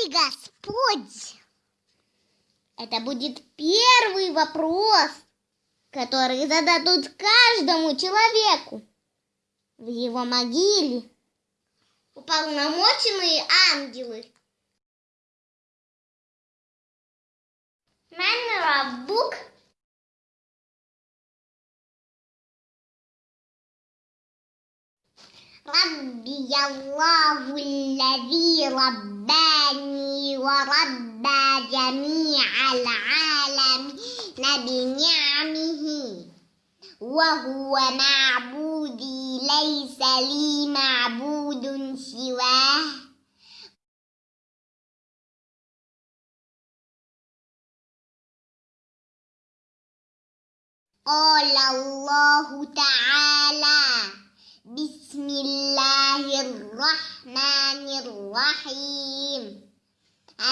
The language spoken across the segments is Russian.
ты Господь? Это будет первый вопрос, который зададут каждому человеку в его могиле. Уполномоченные ангелы. Мэннера Бук ربي الله الذي رباني وربى جميع العالمين بنعمه وهو معبودي ليس لي معبود سواه قال الله تعالى بسم الله الرحمن الرحيم.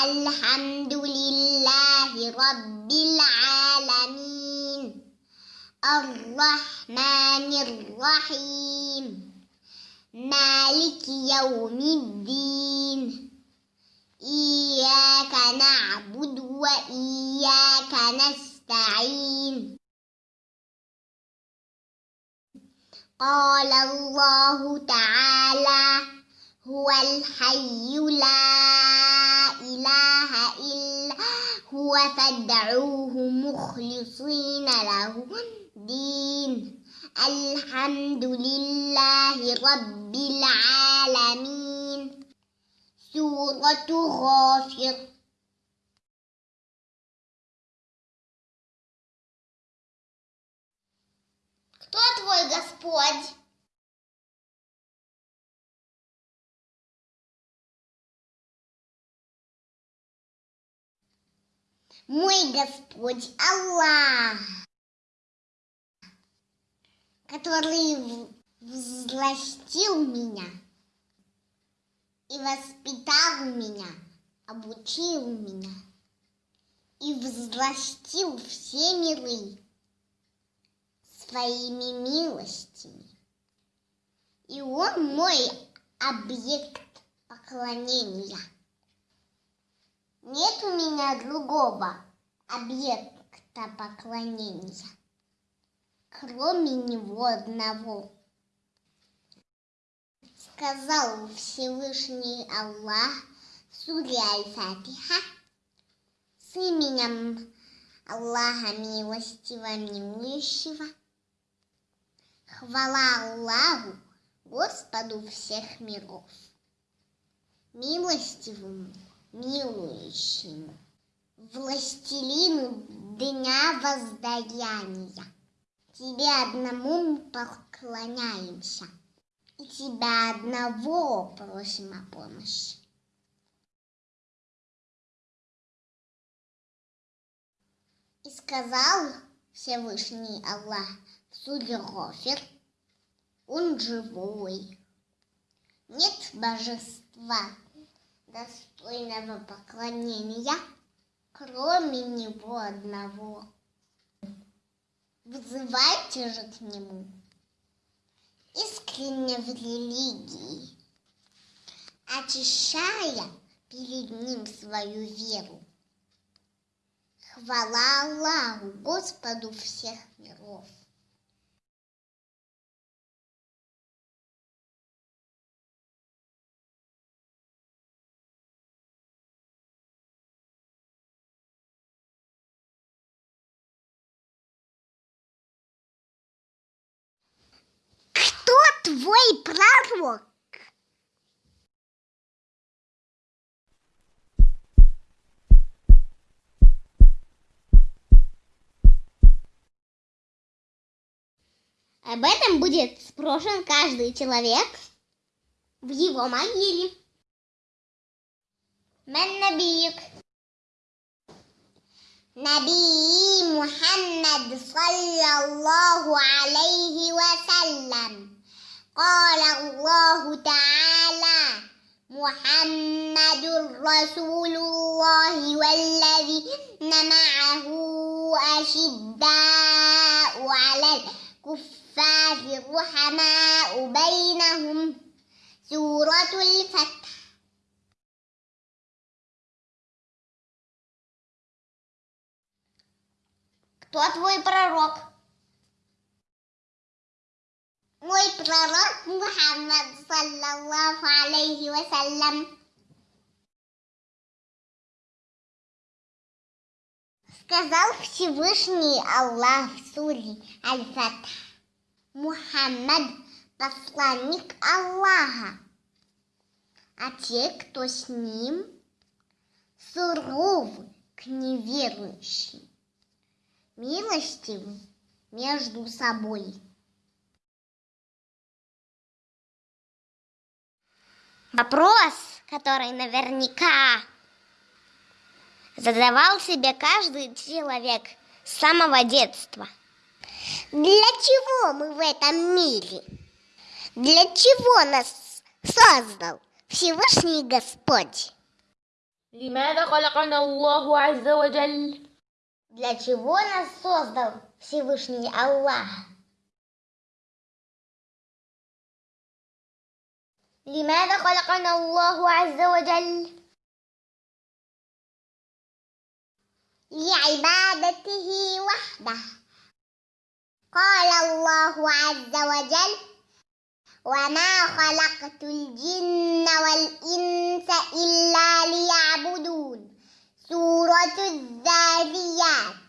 الحمد لله رب العالمين. الرحمن الرحيم. مالك يوم الدين. إياك نعبد وإياك نستعين. قال الله تعالى هو الحي لا إله إلا هو فادعوه مخلصين له الدين. الحمد لله رب العالمين. سورة غافر. Кто твой Господь? Мой Господь Аллах, который взластил меня и воспитал меня, обучил меня и взластил все миры своими милостями. И он мой объект поклонения. Нет у меня другого объекта поклонения, кроме него одного. Сказал Всевышний Аллах суре Аль-Фатиха с именем Аллаха Милостивого Милующего. Хвала Аллаху, Господу всех миров, милостивому, милующему, властелину дня воздаяния. Тебе одному мы поклоняемся, и тебя одного просим о помощи. И сказал Всевышний Аллах суре Гофер, он живой. Нет божества, достойного поклонения, кроме него одного. Вызывайте же к нему искренне в религии, очищая перед ним свою веру. Хвала Аллаху, Господу всех миров. твой пророк? Об этом будет спрошен каждый человек в его могиле. من نبيك؟ نبي محمد صلى الله عليه وسلم قال الله تعالى محمد رسول الله والذين معه أشداء على الكفار رحماء بينهم سورة الفتح Кто твой пророк? Мой пророк Мухаммад, саллаллаху алейхи вассалям. Сказал Всевышний Аллах в суре Аль-Фатх. Мухаммад – посланник Аллаха, а те, кто с ним, суровы к неверующим, милостивы между собой. Вопрос, который наверняка задавал себе каждый человек с самого детства. Для чего мы в этом мире? Для чего нас создал Всевышний Господь? لماذا خلقنا الله عز وجل Для чего нас создал Всевышний Аллах? لماذا خلقنا الله عز وجل؟ لعبادته وحده قال الله عز وجل وما خلقت الجن والإنس إلا ليعبدون سورة الذاريات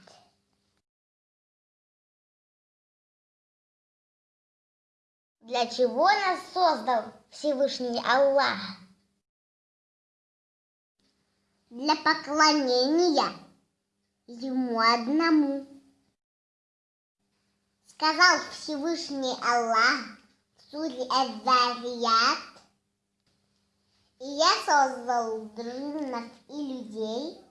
Для чего нас создал Всевышний Аллах? Для поклонения Ему одному. Сказал Всевышний Аллах в суре Азарият, и я создал джиннов и людей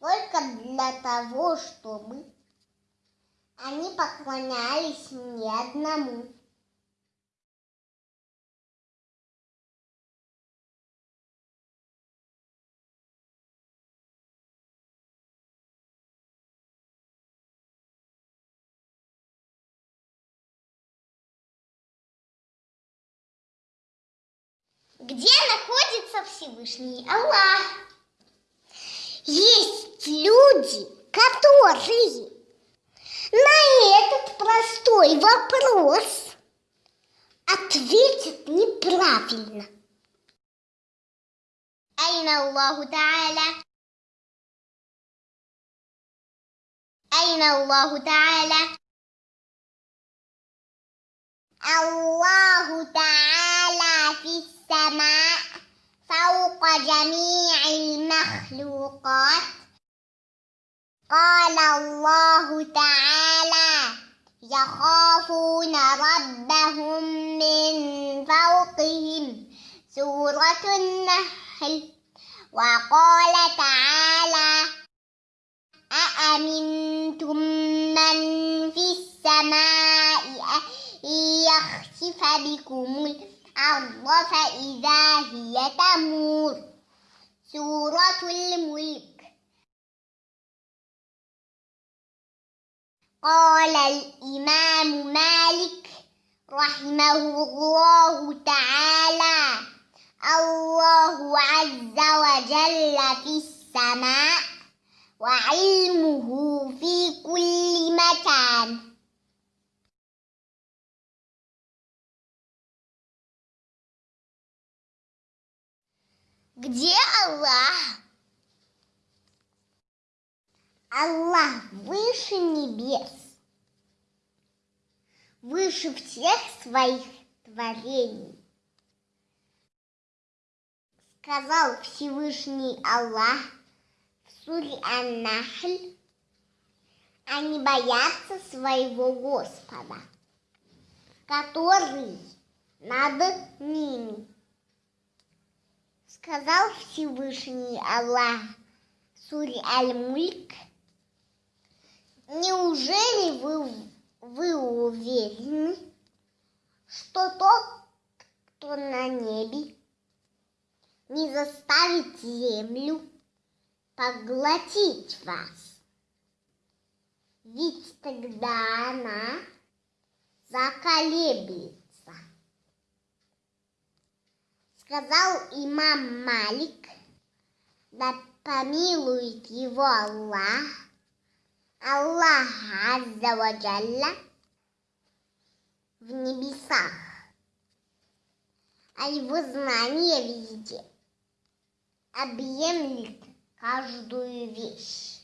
только для того, чтобы они поклонялись мне одному. где находится Всевышний Аллах. Есть люди, которые на этот простой вопрос ответят неправильно. Айна Аллаху Тааля. Айна Аллаху Тааля. الله تعالى في السماء فوق جميع المخلوقات. قال الله تعالى يخافون ربهم من فوقهم. سورة النحل. وقال تعالى أأمنتم يخسف بكم الأرض فإذا هي تمور. سورة الملك. قال الإمام مالك رحمه الله تعالى الله عز وجل في السماء وعلمه في كل مكان. Где Аллах? Аллах выше небес, выше всех своих творений. Сказал Всевышний Аллах в суре Ан-Нахль, они боятся своего Господа, который над ними. Сказал Всевышний Аллах в суре Аль-Мульк, неужели вы, вы уверены, что тот, кто на небе, не заставит землю поглотить вас? Ведь тогда она заколеблется. Сказал имам Малик, да помилует его Аллах, Аллах Азза ва Джалля в небесах, а его знание везде объемлет каждую вещь.